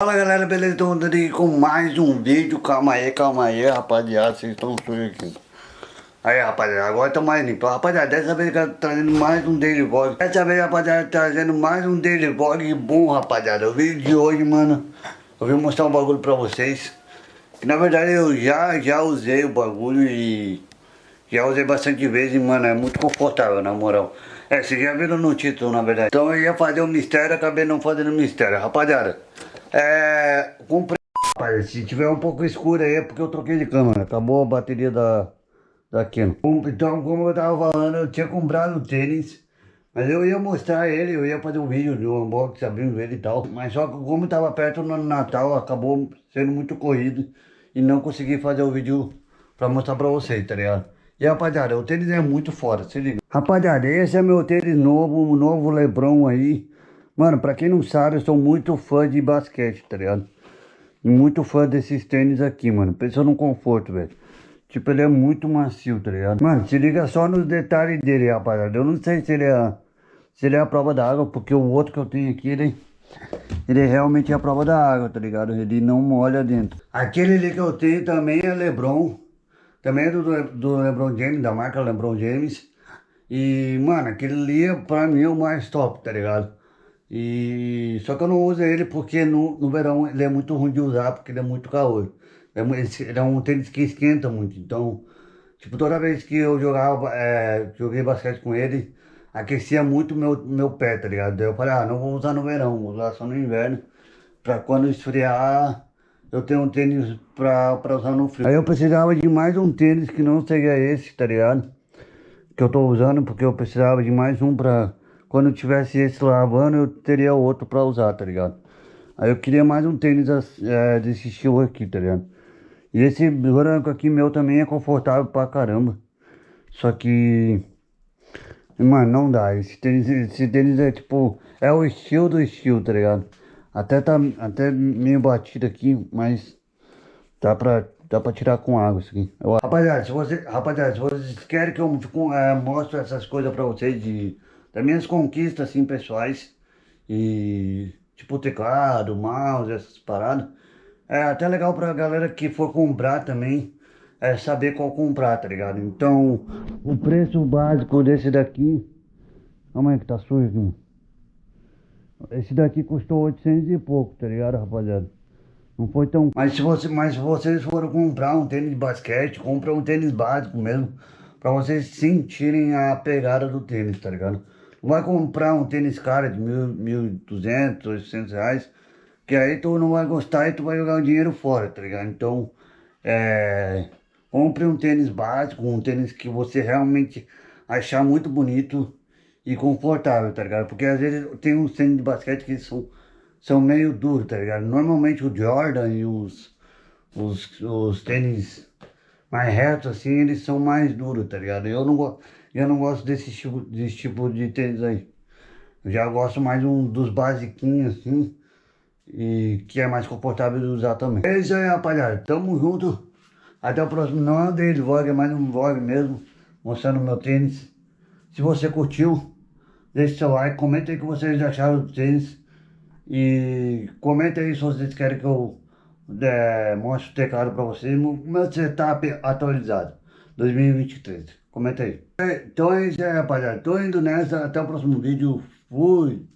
Fala galera, beleza? Estou andando aqui com mais um vídeo. Calma aí, calma aí, rapaziada. Vocês estão sujos aqui. Aí, rapaziada, agora tá mais limpo. Rapaziada, dessa vez eu tô trazendo mais um daily vlog. Dessa vez, rapaziada, trazendo mais um daily vlog bom, rapaziada. O vídeo de hoje, mano, eu vim mostrar um bagulho pra vocês. Que na verdade eu já, já usei o bagulho e já usei bastante vezes, mano. É muito confortável, na moral. É, vocês já viram no título, na verdade. Então eu ia fazer um mistério, acabei não fazendo mistério. Rapaziada, é... Comprei... Rapaz, se tiver um pouco escuro aí é porque eu troquei de câmera. Acabou a bateria da, da Canon. Então, como eu tava falando, eu tinha comprado o tênis. Mas eu ia mostrar ele, eu ia fazer um vídeo do unboxing, abrindo ele e tal. Mas só que como tava perto no Natal, acabou sendo muito corrido. E não consegui fazer o vídeo pra mostrar pra vocês, tá ligado? E rapaziada, o tênis é muito foda, se liga. Rapaziada, esse é meu tênis novo, o novo Lebron aí. Mano, pra quem não sabe, eu sou muito fã de basquete, tá ligado? Muito fã desses tênis aqui, mano. Pensa no conforto, velho. Tipo, ele é muito macio, tá ligado? Mano, se liga só nos detalhes dele, rapaziada. Eu não sei se ele é, se ele é a prova da água, porque o outro que eu tenho aqui, ele, ele realmente é a prova da água, tá ligado? Ele não molha dentro. Aquele ali que eu tenho também é Lebron. Também é do, do Lebron James, da marca Lebron James. E, mano, aquele ali é pra mim o mais top, tá ligado? E só que eu não uso ele porque no, no verão ele é muito ruim de usar, porque ele é muito calor. É, ele é um tênis que esquenta muito, então, tipo, toda vez que eu jogava, é, joguei basquete com ele, aquecia muito meu, meu pé, tá ligado? Daí eu falei, ah, não vou usar no verão, vou usar só no inverno, pra quando esfriar, eu tenho um tênis pra, pra usar no frio. Aí eu precisava de mais um tênis que não seja esse, tá ligado? Que eu tô usando, porque eu precisava de mais um pra quando tivesse esse lavando, eu teria outro pra usar, tá ligado? Aí eu queria mais um tênis é, desse estilo aqui, tá ligado? E esse branco aqui meu também é confortável pra caramba. Só que... Mano, não dá. Esse tênis, esse tênis é tipo... É o estilo do estilo, tá ligado? Até tá até meio batido aqui, mas... Dá pra, dá pra tirar com água isso aqui. Eu, rapaziada, se você, rapaziada, se vocês querem que eu é, mostre essas coisas pra vocês de das minhas conquistas, assim, pessoais. E, tipo, teclado, mouse, essas paradas. É até legal pra galera que for comprar também, é saber qual comprar, tá ligado? Então, o preço básico desse daqui... Calma aí que tá sujo aqui. Esse daqui custou 800 e pouco, tá ligado, rapaziada? Não foi tão... Mas se, você, mas se vocês forem comprar um tênis de basquete, compra um tênis básico mesmo. Pra vocês sentirem a pegada do tênis, tá ligado? Vai comprar um tênis caro de mil, mil duzentos, oitocentos reais, que aí tu não vai gostar e tu vai jogar o dinheiro fora, tá ligado? Então, é, compre um tênis básico, um tênis que você realmente achar muito bonito e confortável, tá ligado? Porque às vezes tem uns tênis de basquete que são, são meio duros, tá ligado? Normalmente o Jordan e os, os, os tênis mais retos assim, eles são mais duros, tá ligado? Eu não eu não gosto desse tipo, desse tipo de tênis aí. Eu já gosto mais um dos basiquinhos assim. E que é mais confortável de usar também. É isso aí, rapaziada. Tamo junto. Até o próximo. Não é um daily vlog, é mais um vlog mesmo. Mostrando meu tênis. Se você curtiu, deixe seu like. Comenta aí o que vocês acharam do tênis. E comenta aí se vocês querem que eu é, mostre o teclado pra vocês. Meu setup atualizado. 2023. Comenta aí. Então é isso aí, rapaziada. Tô indo nessa. Até o próximo vídeo. Fui.